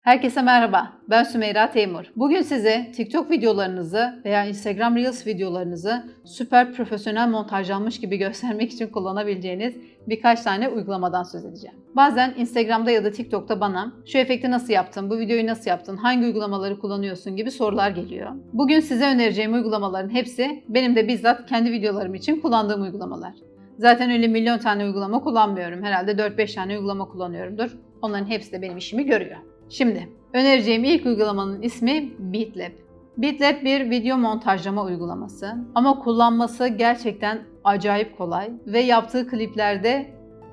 Herkese merhaba, ben Sümeyra Teymur. Bugün size TikTok videolarınızı veya Instagram Reels videolarınızı süper profesyonel montajlanmış gibi göstermek için kullanabileceğiniz birkaç tane uygulamadan söz edeceğim. Bazen Instagram'da ya da TikTok'ta bana şu efekti nasıl yaptın, bu videoyu nasıl yaptın, hangi uygulamaları kullanıyorsun gibi sorular geliyor. Bugün size önereceğim uygulamaların hepsi benim de bizzat kendi videolarım için kullandığım uygulamalar. Zaten öyle milyon tane uygulama kullanmıyorum. Herhalde 4-5 tane uygulama kullanıyorumdur. Onların hepsi de benim işimi görüyor. Şimdi önereceğim ilk uygulamanın ismi Beatlab. Beatlab bir video montajlama uygulaması ama kullanması gerçekten acayip kolay ve yaptığı kliplerde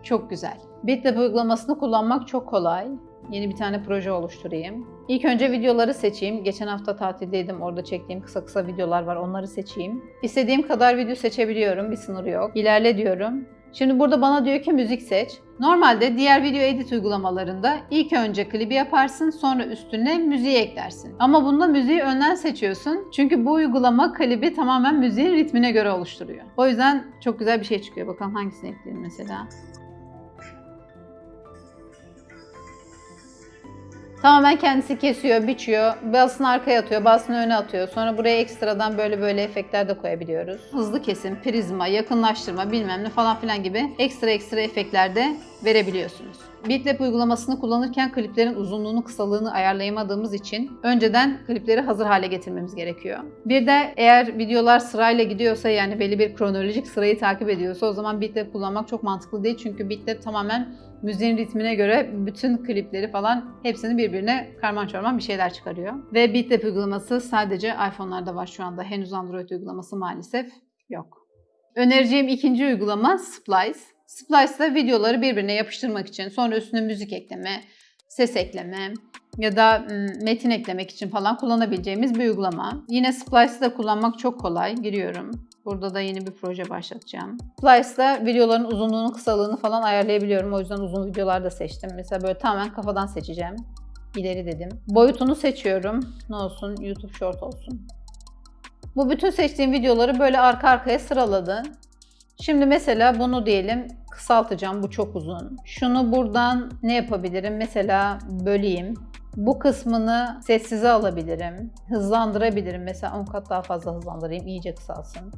çok güzel. Beatlab uygulamasını kullanmak çok kolay. Yeni bir tane proje oluşturayım. İlk önce videoları seçeyim. Geçen hafta tatildeydim. Orada çektiğim kısa kısa videolar var. Onları seçeyim. İstediğim kadar video seçebiliyorum. Bir sınır yok. İlerle diyorum. Şimdi burada bana diyor ki müzik seç. Normalde diğer video edit uygulamalarında ilk önce klibi yaparsın sonra üstüne müziği eklersin. Ama bunda müziği önden seçiyorsun. Çünkü bu uygulama klibi tamamen müziğin ritmine göre oluşturuyor. O yüzden çok güzel bir şey çıkıyor. Bakalım hangisini ekleyelim mesela. Tamamen kendisi kesiyor, biçiyor, bazısını arkaya atıyor, bazısını öne atıyor. Sonra buraya ekstradan böyle böyle efektler de koyabiliyoruz. Hızlı kesim, prizma, yakınlaştırma bilmem ne falan filan gibi ekstra ekstra efektler de verebiliyorsunuz. Beatlab uygulamasını kullanırken kliplerin uzunluğunu, kısalığını ayarlayamadığımız için önceden klipleri hazır hale getirmemiz gerekiyor. Bir de eğer videolar sırayla gidiyorsa yani belli bir kronolojik sırayı takip ediyorsa o zaman Beatlab kullanmak çok mantıklı değil. Çünkü Beatlab tamamen müziğin ritmine göre bütün klipleri falan hepsini birbirine karman çorman bir şeyler çıkarıyor. Ve Beatlab uygulaması sadece iPhone'larda var şu anda. Henüz Android uygulaması maalesef yok. Önereceğim ikinci uygulama Splice. Splice'da videoları birbirine yapıştırmak için, sonra üstüne müzik ekleme, ses ekleme ya da metin eklemek için falan kullanabileceğimiz bir uygulama. Yine Splice'ı da kullanmak çok kolay. Giriyorum. Burada da yeni bir proje başlatacağım. Splice'da videoların uzunluğunu, kısalığını falan ayarlayabiliyorum. O yüzden uzun videolar da seçtim. Mesela böyle tamamen kafadan seçeceğim. İleri dedim. Boyutunu seçiyorum. Ne olsun? YouTube Short olsun. Bu bütün seçtiğim videoları böyle arka arkaya sıraladı. Şimdi mesela bunu diyelim kısaltacağım. Bu çok uzun. Şunu buradan ne yapabilirim? Mesela böleyim. Bu kısmını sessize alabilirim. Hızlandırabilirim. Mesela 10 kat daha fazla hızlandırayım. iyice kısalsın.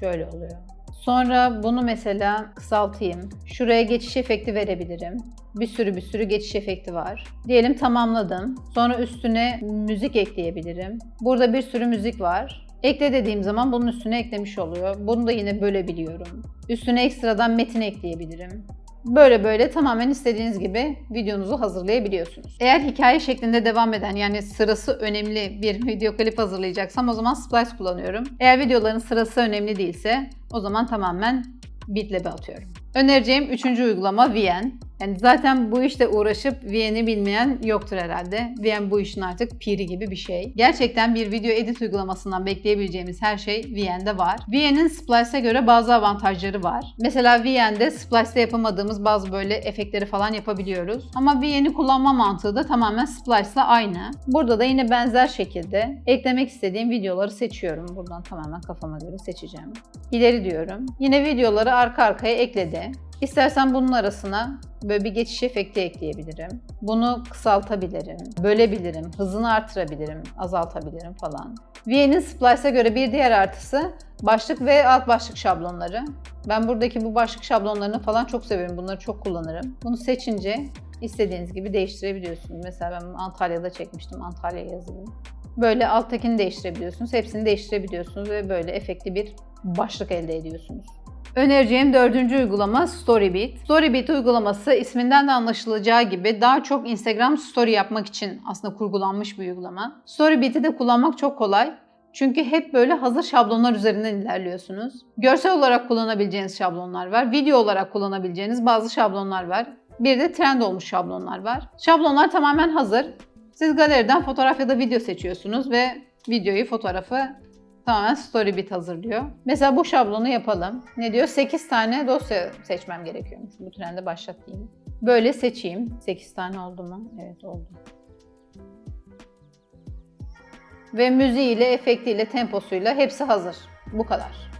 Şöyle oluyor. Sonra bunu mesela kısaltayım. Şuraya geçiş efekti verebilirim. Bir sürü bir sürü geçiş efekti var. Diyelim tamamladım. Sonra üstüne müzik ekleyebilirim. Burada bir sürü müzik var. Ekle dediğim zaman bunun üstüne eklemiş oluyor. Bunu da yine bölebiliyorum. Üstüne ekstradan metin ekleyebilirim. Böyle böyle tamamen istediğiniz gibi videonuzu hazırlayabiliyorsunuz. Eğer hikaye şeklinde devam eden yani sırası önemli bir video klip hazırlayacaksam o zaman Splice kullanıyorum. Eğer videoların sırası önemli değilse o zaman tamamen Beatlab'e atıyorum. Önereceğim üçüncü uygulama VN. Yani zaten bu işte uğraşıp VN'i bilmeyen yoktur herhalde. VN bu işin artık piri gibi bir şey. Gerçekten bir video edit uygulamasından bekleyebileceğimiz her şey VN'de var. VN'in Splice'e göre bazı avantajları var. Mesela VN'de Splice'te yapamadığımız bazı böyle efektleri falan yapabiliyoruz. Ama VN'i kullanma mantığı da tamamen Splice'la aynı. Burada da yine benzer şekilde eklemek istediğim videoları seçiyorum. Buradan tamamen kafama göre seçeceğim. İleri diyorum. Yine videoları arka arkaya ekledi. İstersen bunun arasına böyle bir geçiş efekti ekleyebilirim. Bunu kısaltabilirim, bölebilirim, hızını artırabilirim, azaltabilirim falan. VN'in Splice'a göre bir diğer artısı başlık ve alt başlık şablonları. Ben buradaki bu başlık şablonlarını falan çok severim. Bunları çok kullanırım. Bunu seçince istediğiniz gibi değiştirebiliyorsunuz. Mesela ben Antalya'da çekmiştim. Antalya yazayım. Böyle alttakini değiştirebiliyorsunuz. Hepsini değiştirebiliyorsunuz ve böyle efekti bir başlık elde ediyorsunuz. Önereceğim dördüncü uygulama Storybeat. Storybeat uygulaması isminden de anlaşılacağı gibi daha çok Instagram story yapmak için aslında kurgulanmış bir uygulama. Storybeat'i de kullanmak çok kolay. Çünkü hep böyle hazır şablonlar üzerinden ilerliyorsunuz. Görsel olarak kullanabileceğiniz şablonlar var. Video olarak kullanabileceğiniz bazı şablonlar var. Bir de trend olmuş şablonlar var. Şablonlar tamamen hazır. Siz galeriden fotoğraf ya da video seçiyorsunuz ve videoyu, fotoğrafı tamamen Storybit hazırlıyor. Mesela bu şablonu yapalım. Ne diyor? 8 tane dosya seçmem gerekiyormuş. Bu trende başlatayım. Böyle seçeyim. 8 tane oldu mu? Evet oldu. Ve müziğiyle, efektiyle, temposuyla hepsi hazır. Bu kadar.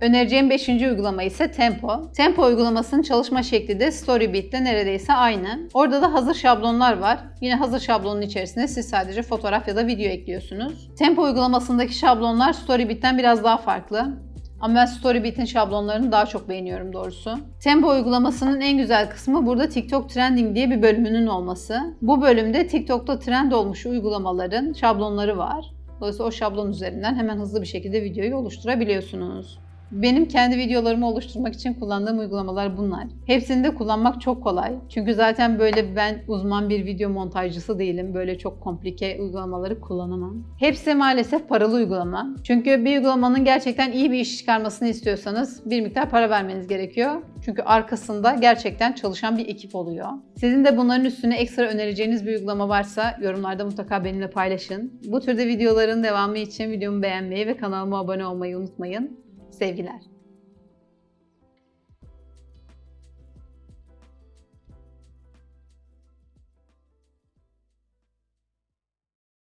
Önereceğim 5. uygulama ise Tempo. Tempo uygulamasının çalışma şekli de Storybeat'te neredeyse aynı. Orada da hazır şablonlar var. Yine hazır şablonun içerisine siz sadece fotoğraf ya da video ekliyorsunuz. Tempo uygulamasındaki şablonlar Storybeat'ten biraz daha farklı. Ama ben Storybeat'in şablonlarını daha çok beğeniyorum doğrusu. Tempo uygulamasının en güzel kısmı burada TikTok Trending diye bir bölümünün olması. Bu bölümde TikTok'ta trend olmuş uygulamaların şablonları var. Dolayısıyla o şablon üzerinden hemen hızlı bir şekilde videoyu oluşturabiliyorsunuz. Benim kendi videolarımı oluşturmak için kullandığım uygulamalar bunlar. Hepsini de kullanmak çok kolay. Çünkü zaten böyle ben uzman bir video montajcısı değilim. Böyle çok komplike uygulamaları kullanamam. Hepsi maalesef paralı uygulama. Çünkü bir uygulamanın gerçekten iyi bir iş çıkarmasını istiyorsanız bir miktar para vermeniz gerekiyor. Çünkü arkasında gerçekten çalışan bir ekip oluyor. Sizin de bunların üstüne ekstra önereceğiniz bir uygulama varsa yorumlarda mutlaka benimle paylaşın. Bu türde videoların devamı için videomu beğenmeyi ve kanalıma abone olmayı unutmayın. Sevgiler.